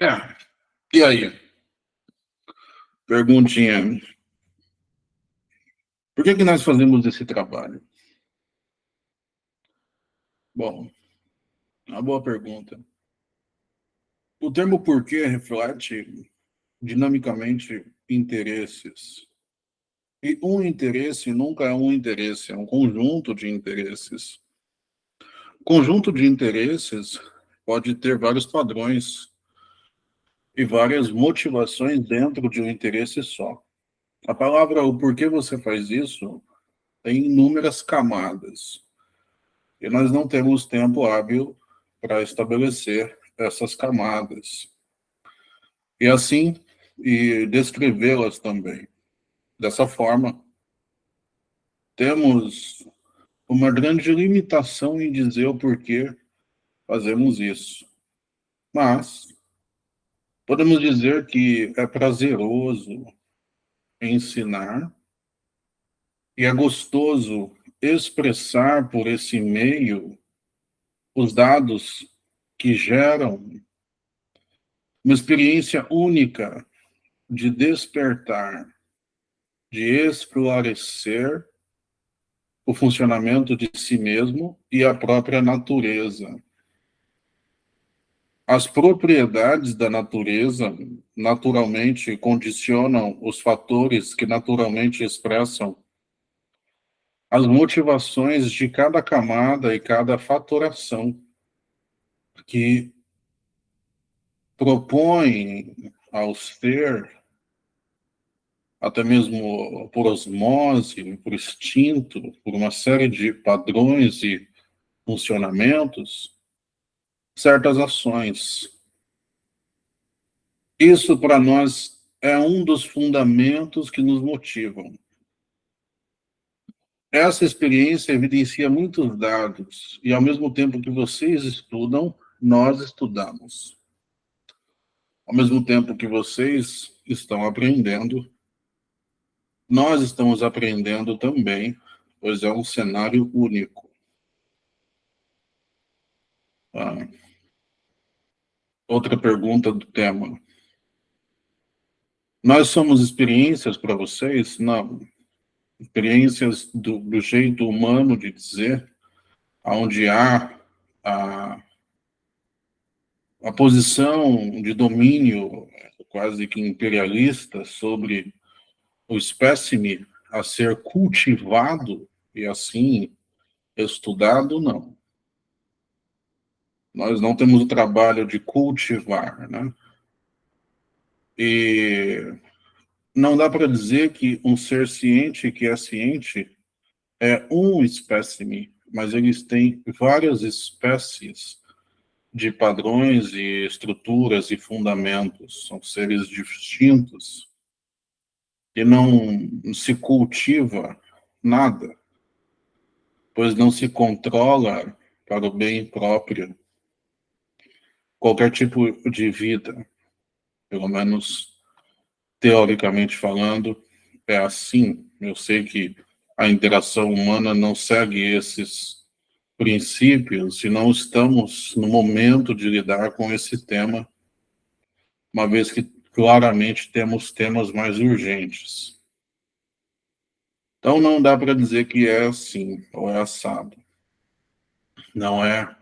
É. E aí? Perguntinha. Por que, que nós fazemos esse trabalho? Bom, uma boa pergunta. O termo porquê reflete dinamicamente interesses. E um interesse nunca é um interesse, é um conjunto de interesses. Conjunto de interesses pode ter vários padrões e várias motivações dentro de um interesse só. A palavra o porquê você faz isso tem inúmeras camadas. E nós não temos tempo hábil para estabelecer essas camadas. E assim, e descrevê-las também. Dessa forma, temos uma grande limitação em dizer o porquê fazemos isso. Mas, podemos dizer que é prazeroso ensinar e é gostoso expressar por esse meio os dados que geram uma experiência única de despertar, de esclarecer o funcionamento de si mesmo e a própria natureza. As propriedades da natureza naturalmente condicionam os fatores que naturalmente expressam as motivações de cada camada e cada fatoração que propõe ao ser, até mesmo por osmose, por instinto, por uma série de padrões e funcionamentos, certas ações. Isso, para nós, é um dos fundamentos que nos motivam. Essa experiência evidencia muitos dados, e ao mesmo tempo que vocês estudam, nós estudamos. Ao mesmo tempo que vocês estão aprendendo, nós estamos aprendendo também, pois é um cenário único. Ah. Outra pergunta do tema. Nós somos experiências para vocês? Não. Experiências do, do jeito humano de dizer, onde há a a posição de domínio quase que imperialista sobre o espécime a ser cultivado e assim estudado, não. Nós não temos o trabalho de cultivar, né? E não dá para dizer que um ser ciente que é ciente é um espécime, mas eles têm várias espécies de padrões e estruturas e fundamentos, são seres distintos, e não se cultiva nada, pois não se controla para o bem próprio qualquer tipo de vida, pelo menos teoricamente falando, é assim. Eu sei que a interação humana não segue esses princípios se não estamos no momento de lidar com esse tema, uma vez que claramente temos temas mais urgentes. Então não dá para dizer que é assim, ou é assado. Não é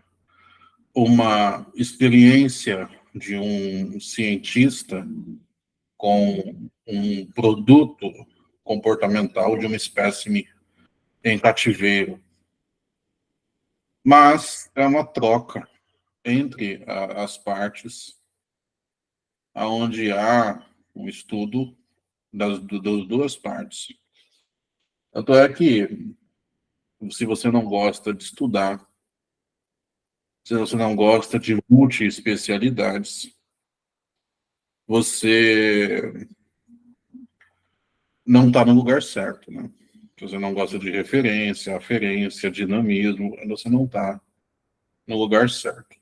uma experiência de um cientista com um produto comportamental de uma espécime em cativeiro mas é uma troca entre a, as partes, onde há um estudo das, das duas partes. Tanto é que, se você não gosta de estudar, você não gosta de multi-especialidades, você não está no lugar certo, né? Se você não gosta de referência, aferência, dinamismo, você não está no lugar certo.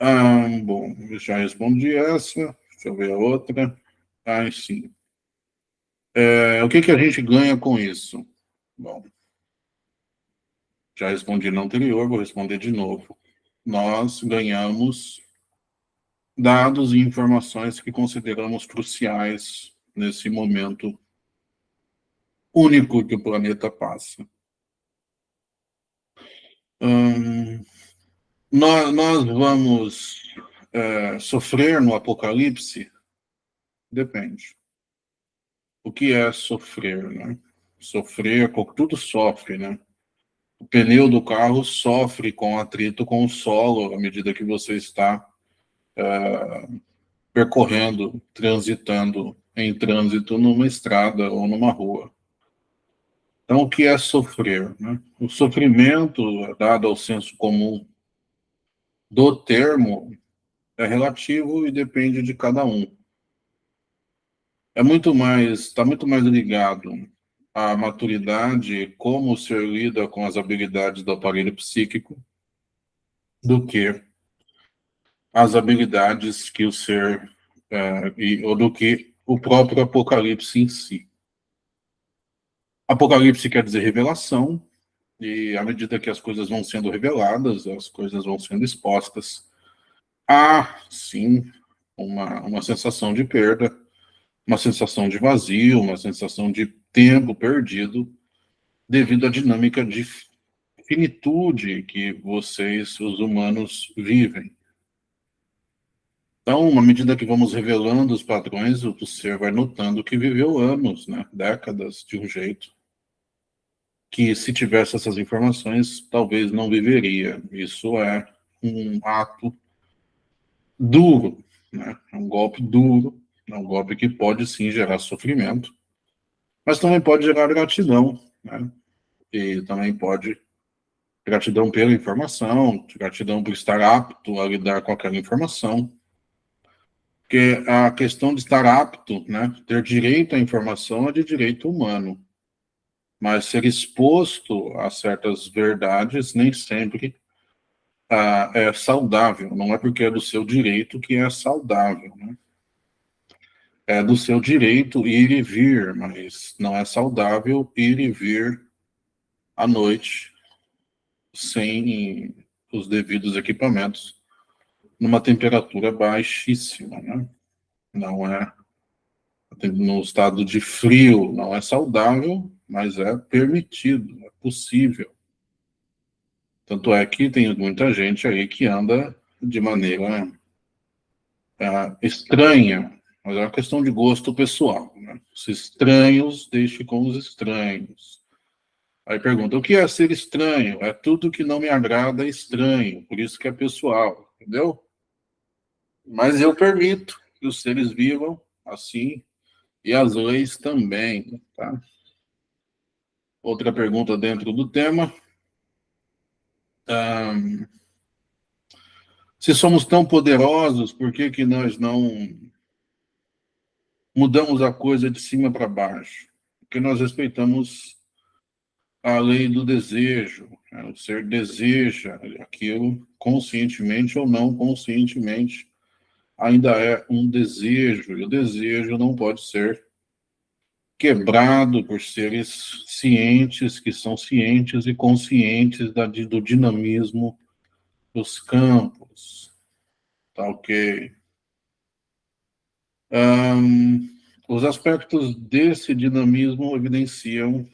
Ah, bom, já respondi essa. Deixa eu ver a outra. Ah, sim. É, o que, que a gente ganha com isso? Bom, já respondi na anterior, vou responder de novo. Nós ganhamos dados e informações que consideramos cruciais nesse momento único que o planeta passa. Hum, nós, nós, vamos é, sofrer no apocalipse? Depende. O que é sofrer, né? Sofrer, tudo sofre, né? O pneu do carro sofre com atrito com o solo à medida que você está é, percorrendo, transitando em trânsito numa estrada ou numa rua. Então, o que é sofrer? Né? O sofrimento, dado ao senso comum do termo, é relativo e depende de cada um. É muito mais, está muito mais ligado à maturidade, como o ser lida com as habilidades do aparelho psíquico, do que as habilidades que o ser, é, e, ou do que o próprio Apocalipse em si. Apocalipse quer dizer revelação, e à medida que as coisas vão sendo reveladas, as coisas vão sendo expostas, há, sim, uma, uma sensação de perda, uma sensação de vazio, uma sensação de tempo perdido, devido à dinâmica de finitude que vocês, os humanos, vivem. Então, à medida que vamos revelando os padrões, o ser vai notando que viveu anos, né, décadas de um jeito, que se tivesse essas informações, talvez não viveria. Isso é um ato duro, né? é um golpe duro, é um golpe que pode sim gerar sofrimento, mas também pode gerar gratidão, né? e também pode gratidão pela informação, gratidão por estar apto a lidar com aquela informação, porque a questão de estar apto, né, ter direito à informação é de direito humano mas ser exposto a certas verdades nem sempre ah, é saudável. Não é porque é do seu direito que é saudável, né? É do seu direito ir e vir, mas não é saudável ir e vir à noite sem os devidos equipamentos numa temperatura baixíssima, né? Não é no estado de frio, não é saudável, mas é permitido, é possível. Tanto é que tem muita gente aí que anda de maneira é, estranha, mas é uma questão de gosto pessoal. Né? Os estranhos, deixe com os estranhos. Aí pergunta, o que é ser estranho? É tudo que não me agrada é estranho, por isso que é pessoal, entendeu? Mas eu permito que os seres vivam assim, e as leis também, tá? Outra pergunta dentro do tema. Um, se somos tão poderosos, por que, que nós não mudamos a coisa de cima para baixo? Porque nós respeitamos a lei do desejo. Né? O ser deseja aquilo conscientemente ou não conscientemente. Ainda é um desejo, e o desejo não pode ser quebrado por seres cientes, que são cientes e conscientes da, do dinamismo dos campos. Tá ok? Um, os aspectos desse dinamismo evidenciam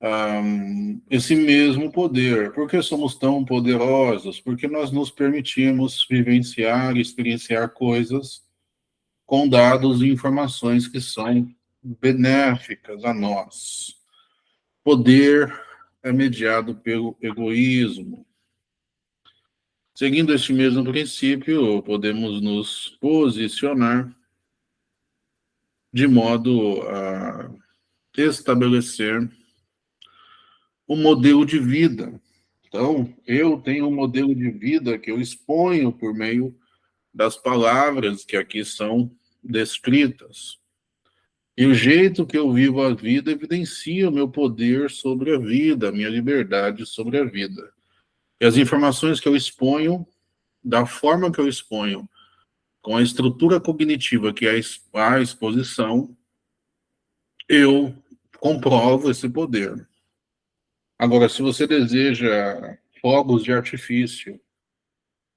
um, esse mesmo poder. Por que somos tão poderosos? Porque nós nos permitimos vivenciar, experienciar coisas com dados e informações que são benéficas a nós. Poder é mediado pelo egoísmo. Seguindo este mesmo princípio, podemos nos posicionar de modo a estabelecer um modelo de vida. Então, eu tenho um modelo de vida que eu exponho por meio das palavras que aqui são descritas. E o jeito que eu vivo a vida evidencia o meu poder sobre a vida, a minha liberdade sobre a vida. E as informações que eu exponho, da forma que eu exponho, com a estrutura cognitiva que é a exposição, eu comprovo esse poder. Agora, se você deseja fogos de artifício,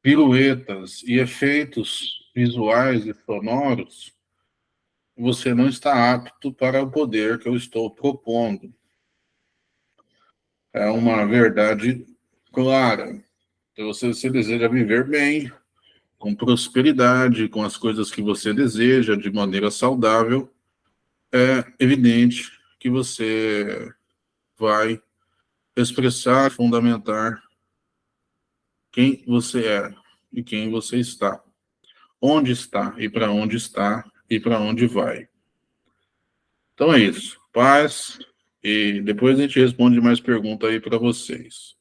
piruetas e efeitos visuais e sonoros, você não está apto para o poder que eu estou propondo. É uma verdade clara. Então, você, você deseja viver bem, com prosperidade, com as coisas que você deseja, de maneira saudável, é evidente que você vai expressar, fundamentar quem você é e quem você está, onde está e para onde está e para onde vai. Então é isso. Paz. E depois a gente responde mais perguntas aí para vocês.